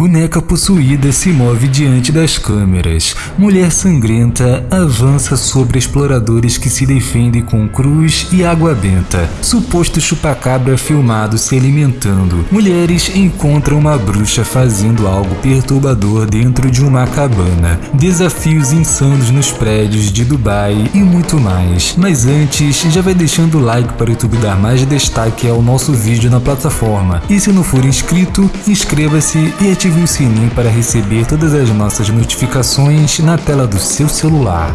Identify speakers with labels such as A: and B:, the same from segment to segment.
A: Boneca possuída se move diante das câmeras. Mulher sangrenta avança sobre exploradores que se defendem com cruz e água benta. Suposto chupacabra filmado se alimentando. Mulheres encontram uma bruxa fazendo algo perturbador dentro de uma cabana. Desafios insanos nos prédios de Dubai e muito mais. Mas antes, já vai deixando o like para o YouTube dar mais destaque ao nosso vídeo na plataforma. E se não for inscrito, inscreva-se e ative o sininho para receber todas as nossas notificações na tela do seu celular.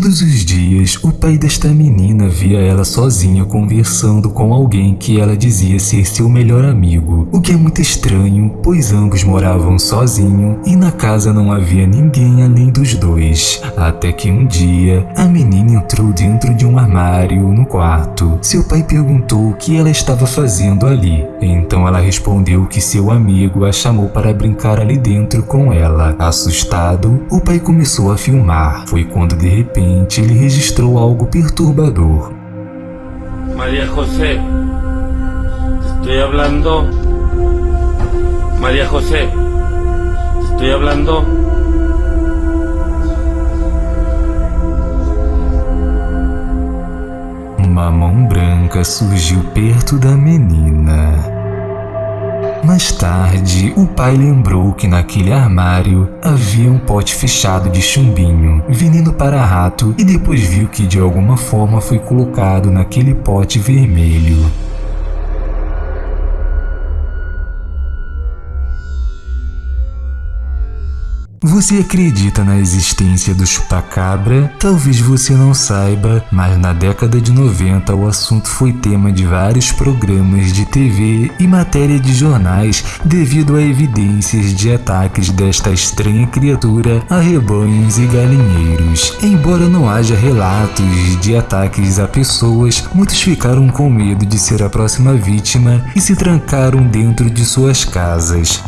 A: Todos os dias, o pai desta menina via ela sozinha conversando com alguém que ela dizia ser seu melhor amigo, o que é muito estranho, pois ambos moravam sozinhos e na casa não havia ninguém além dos dois. Até que um dia, a menina entrou dentro de um armário no quarto. Seu pai perguntou o que ela estava fazendo ali. Então ela respondeu que seu amigo a chamou para brincar ali dentro com ela. Assustado, o pai começou a filmar. Foi quando de repente ele registrou algo perturbador.
B: Maria José, estou hablando. Maria José, estou hablando.
A: Uma mão branca surgiu perto da menina. Mais tarde, o pai lembrou que naquele armário havia um pote fechado de chumbinho, veneno para rato, e depois viu que de alguma forma foi colocado naquele pote vermelho. Você acredita na existência do chupacabra? Talvez você não saiba, mas na década de 90 o assunto foi tema de vários programas de TV e matéria de jornais devido a evidências de ataques desta estranha criatura a rebanhos e galinheiros. Embora não haja relatos de ataques a pessoas, muitos ficaram com medo de ser a próxima vítima e se trancaram dentro de suas casas.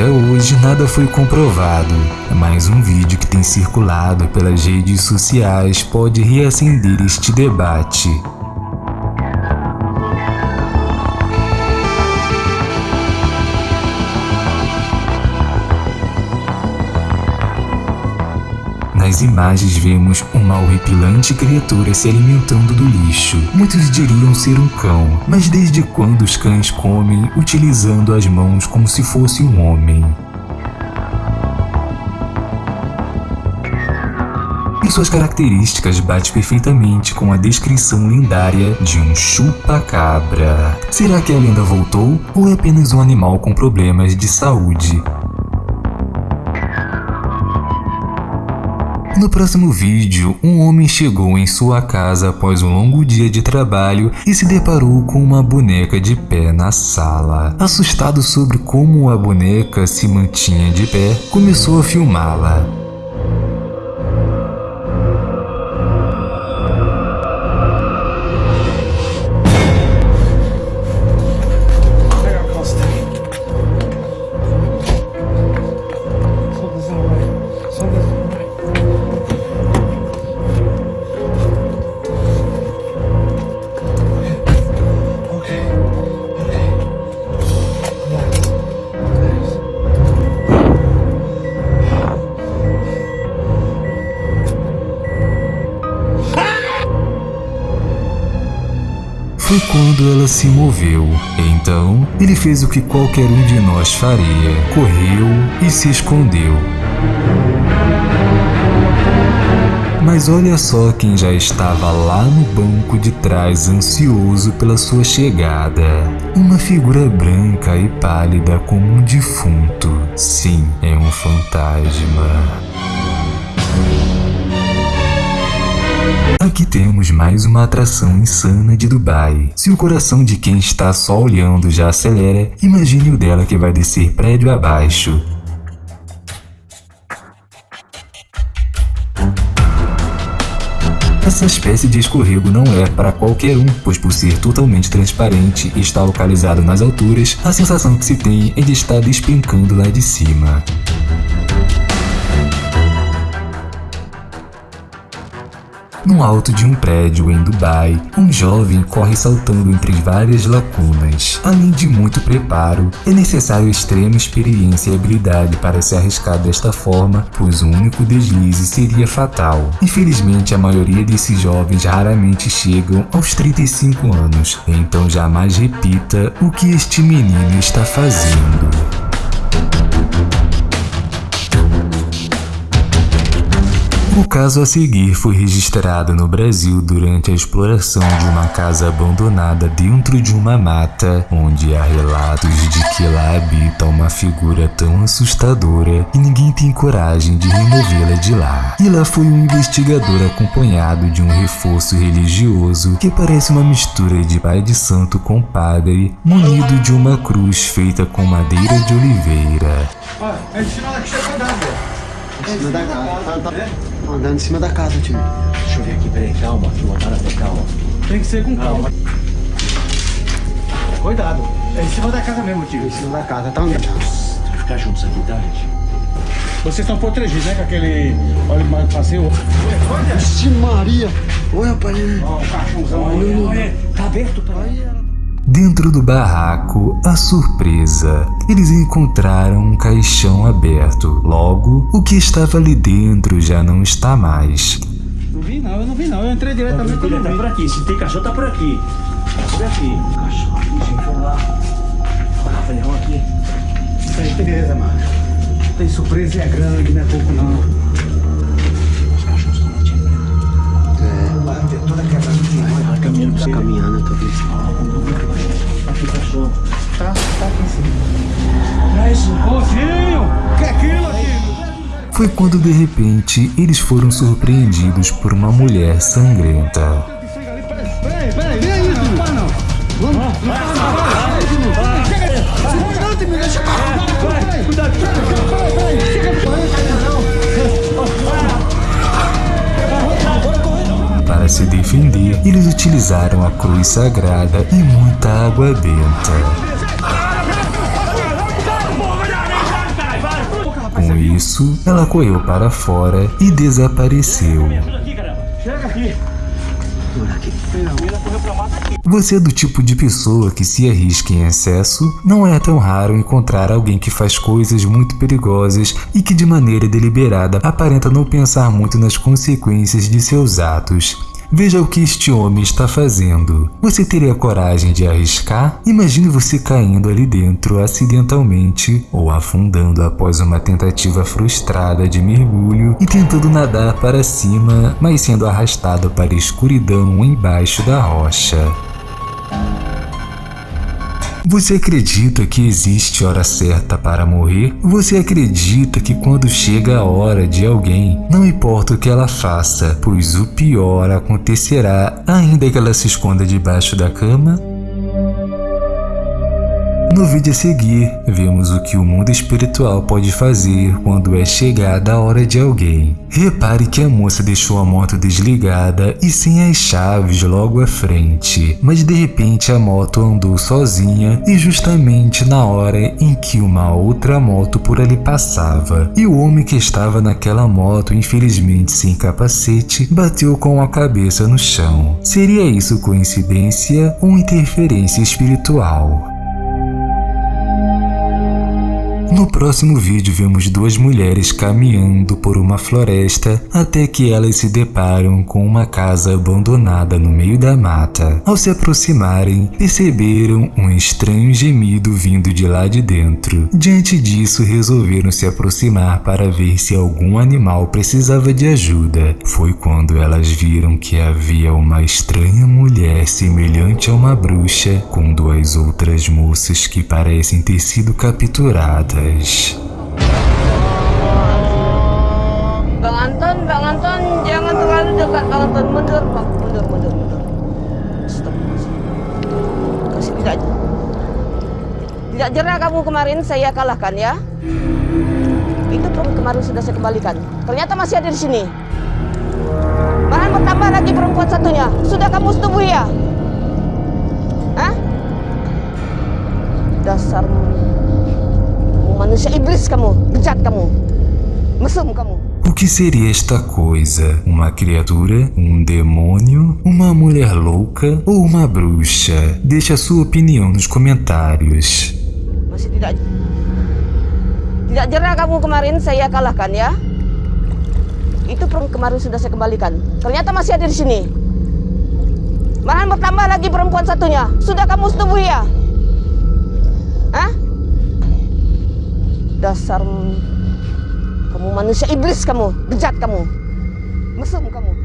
A: Até hoje nada foi comprovado, mas um vídeo que tem circulado pelas redes sociais pode reacender este debate. Nas imagens vemos uma horripilante criatura se alimentando do lixo. Muitos diriam ser um cão, mas desde quando os cães comem utilizando as mãos como se fosse um homem? Suas características bate perfeitamente com a descrição lendária de um chupa-cabra. Será que a lenda voltou ou é apenas um animal com problemas de saúde? No próximo vídeo, um homem chegou em sua casa após um longo dia de trabalho e se deparou com uma boneca de pé na sala. Assustado sobre como a boneca se mantinha de pé, começou a filmá-la. Foi quando ela se moveu. Então, ele fez o que qualquer um de nós faria: correu e se escondeu. Mas olha só quem já estava lá no banco de trás ansioso pela sua chegada. Uma figura branca e pálida como um defunto. Sim, é um fantasma. Aqui temos mais uma atração insana de Dubai. Se o coração de quem está só olhando já acelera, imagine o dela que vai descer prédio abaixo. Essa espécie de escorrego não é para qualquer um, pois por ser totalmente transparente e estar localizado nas alturas, a sensação que se tem é de estar despencando lá de cima. No alto de um prédio em Dubai, um jovem corre saltando entre várias lacunas. Além de muito preparo, é necessário extrema experiência e habilidade para se arriscar desta forma, pois o único deslize seria fatal. Infelizmente, a maioria desses jovens raramente chegam aos 35 anos, então jamais repita o que este menino está fazendo. O caso a seguir foi registrado no Brasil durante a exploração de uma casa abandonada dentro de uma mata, onde há relatos de que lá habita uma figura tão assustadora que ninguém tem coragem de removê-la de lá. E lá foi um investigador acompanhado de um reforço religioso que parece uma mistura de pai de santo com padre, munido de uma cruz feita com madeira de oliveira.
C: Ó, é Cima da
D: casa. Tá, tá andando em cima da casa, tio.
C: Deixa eu ver aqui, peraí, calma, filho, botaram até calma. Tem que ser com calma. Cuidado, é em cima da casa mesmo, tio.
D: Em cima da casa, tá andando.
C: Tem que ficar juntos aqui, tá, gente? Vocês estão protegidos, né, com aquele óleo de passeio.
D: Vixe Maria! Olha, pai.
C: Ó, o cachorrozão aí, olha, tá aberto, pai.
A: Dentro do barraco, a surpresa. Eles encontraram um caixão aberto. Logo, o que estava ali dentro já não está mais.
C: Não vi não, eu não vi não. Eu entrei diretamente eu
B: tá
C: não
B: por
C: vi.
B: aqui. Se tem cachorro, tá por aqui. Tá por aqui. Cachorro, gente, vamos lá. Olha lá, vamos aqui.
C: Isso aí, beleza, mano. Tem surpresa e é grande, não é pouco não.
B: Os cachorros estão latindo.
D: É,
C: Vai,
B: vai caminhando pra
D: tá caminhando, talvez.
B: Aqui, cachorro.
C: Tá, tá aqui em cima. Isso, Rosinho! Que aquilo aqui?
A: Foi quando de repente eles foram surpreendidos por uma mulher sangrenta.
C: Chega ali, peraí, peraí, peraí, vem aí, não para não. Vamos, não para não, vai, chega aí. Segura, me deixa Peraí, cuidado, chega, chega, peraí, peraí, chega,
A: Para se defender, eles utilizaram a cruz sagrada e muita água benta. Isso, ela correu para fora e desapareceu. Você é do tipo de pessoa que se arrisca em excesso? Não é tão raro encontrar alguém que faz coisas muito perigosas e que de maneira deliberada aparenta não pensar muito nas consequências de seus atos. Veja o que este homem está fazendo. Você teria coragem de arriscar? Imagine você caindo ali dentro acidentalmente ou afundando após uma tentativa frustrada de mergulho e tentando nadar para cima, mas sendo arrastado para a escuridão embaixo da rocha. Você acredita que existe hora certa para morrer? Você acredita que quando chega a hora de alguém, não importa o que ela faça, pois o pior acontecerá, ainda que ela se esconda debaixo da cama? No vídeo a seguir, vemos o que o mundo espiritual pode fazer quando é chegada a hora de alguém. Repare que a moça deixou a moto desligada e sem as chaves logo à frente, mas de repente a moto andou sozinha e justamente na hora em que uma outra moto por ali passava. E o homem que estava naquela moto, infelizmente sem capacete, bateu com a cabeça no chão. Seria isso coincidência ou interferência espiritual? No próximo vídeo vemos duas mulheres caminhando por uma floresta até que elas se deparam com uma casa abandonada no meio da mata. Ao se aproximarem, perceberam um estranho gemido vindo de lá de dentro. Diante disso, resolveram se aproximar para ver se algum animal precisava de ajuda. Foi quando elas viram que havia uma estranha mulher semelhante a uma bruxa com duas outras moças que parecem ter sido capturadas.
E: Bang Anton, Bang Anton, jangan terlalu dekat Bang Anton. Mundur, Bang. Mundur, mundur, mundur. Stop. Kasih tidak tidak jerah kamu kemarin saya kalahkan ya. Itu pun kemarin sudah saya kembalikan. Ternyata masih ada di sini. Malahan bertambah lagi perempuan satunya. Sudah kamu setubuhi ya? Hah? Dasar manusia iblis kamu, bejat kamu, mesum kamu.
A: O que seria esta coisa? Uma criatura? Um demônio? Uma mulher louca? Ou uma bruxa? Deixe a sua opinião nos comentários.
E: Masih tidak tidak jerah kamu kemarin saya kalahkan ya. Itu kemarin sudah saya kembalikan. Ternyata masih ada di sini. Malahan bertambah lagi perempuan satunya. Sudah kamu setubuhi ya? Dasar kamu manusia iblis kamu, bejat kamu, mesum kamu.